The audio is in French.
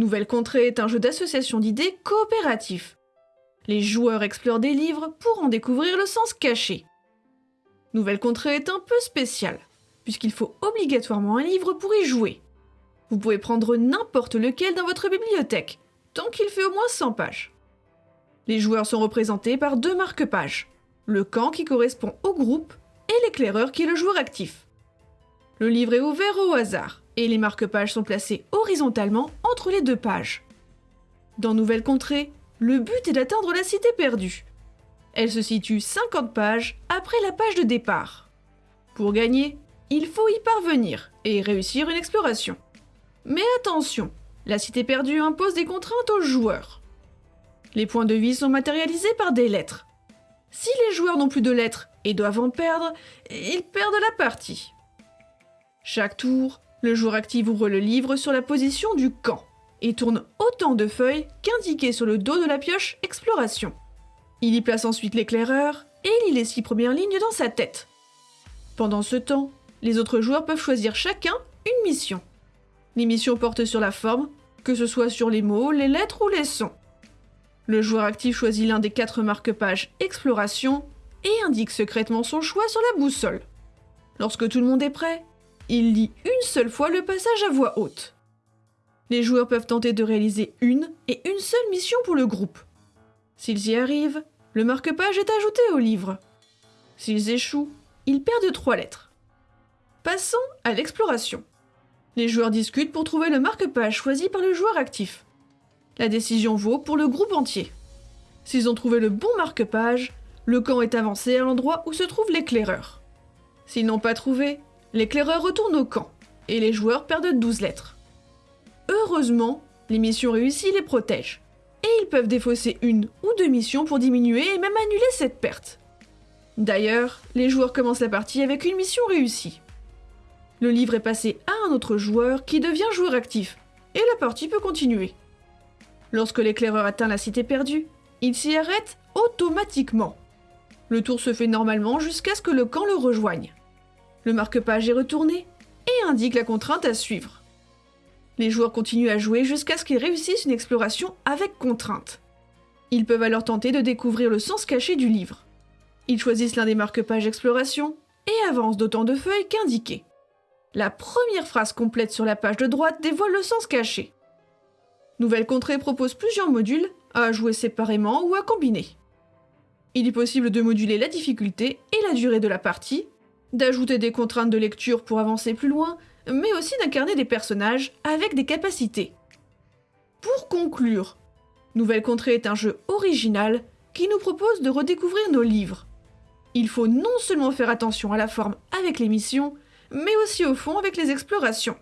Nouvelle Contrée est un jeu d'association d'idées coopératif. Les joueurs explorent des livres pour en découvrir le sens caché. Nouvelle Contrée est un peu spéciale, puisqu'il faut obligatoirement un livre pour y jouer. Vous pouvez prendre n'importe lequel dans votre bibliothèque, tant qu'il fait au moins 100 pages. Les joueurs sont représentés par deux marque-pages, le camp qui correspond au groupe et l'éclaireur qui est le joueur actif. Le livre est ouvert au hasard et les marque-pages sont placés horizontalement entre les deux pages. Dans Nouvelle Contrée, le but est d'atteindre la cité perdue. Elle se situe 50 pages après la page de départ. Pour gagner, il faut y parvenir et réussir une exploration. Mais attention, la cité perdue impose des contraintes aux joueurs. Les points de vie sont matérialisés par des lettres. Si les joueurs n'ont plus de lettres et doivent en perdre, ils perdent la partie. Chaque tour, le joueur actif ouvre le livre sur la position du camp et tourne autant de feuilles qu'indiqué sur le dos de la pioche Exploration. Il y place ensuite l'éclaireur et lit les six premières lignes dans sa tête. Pendant ce temps, les autres joueurs peuvent choisir chacun une mission. Les missions portent sur la forme, que ce soit sur les mots, les lettres ou les sons. Le joueur actif choisit l'un des quatre marque-pages Exploration et indique secrètement son choix sur la boussole. Lorsque tout le monde est prêt, il lit une seule fois le passage à voix haute. Les joueurs peuvent tenter de réaliser une et une seule mission pour le groupe. S'ils y arrivent, le marque-page est ajouté au livre. S'ils échouent, ils perdent trois lettres. Passons à l'exploration. Les joueurs discutent pour trouver le marque-page choisi par le joueur actif. La décision vaut pour le groupe entier. S'ils ont trouvé le bon marque-page, le camp est avancé à l'endroit où se trouve l'éclaireur. S'ils n'ont pas trouvé, l'éclaireur retourne au camp, et les joueurs perdent 12 lettres. Heureusement, les missions réussies les protègent, et ils peuvent défausser une ou deux missions pour diminuer et même annuler cette perte. D'ailleurs, les joueurs commencent la partie avec une mission réussie. Le livre est passé à un autre joueur qui devient joueur actif, et la partie peut continuer. Lorsque l'éclaireur atteint la cité perdue, il s'y arrête automatiquement. Le tour se fait normalement jusqu'à ce que le camp le rejoigne. Le marque-page est retourné et indique la contrainte à suivre. Les joueurs continuent à jouer jusqu'à ce qu'ils réussissent une exploration avec contrainte. Ils peuvent alors tenter de découvrir le sens caché du livre. Ils choisissent l'un des marque-pages exploration et avancent d'autant de feuilles qu'indiquées. La première phrase complète sur la page de droite dévoile le sens caché. Nouvelle Contrée propose plusieurs modules à jouer séparément ou à combiner. Il est possible de moduler la difficulté et la durée de la partie, d'ajouter des contraintes de lecture pour avancer plus loin, mais aussi d'incarner des personnages avec des capacités. Pour conclure, Nouvelle Contrée est un jeu original qui nous propose de redécouvrir nos livres. Il faut non seulement faire attention à la forme avec les missions, mais aussi au fond avec les explorations.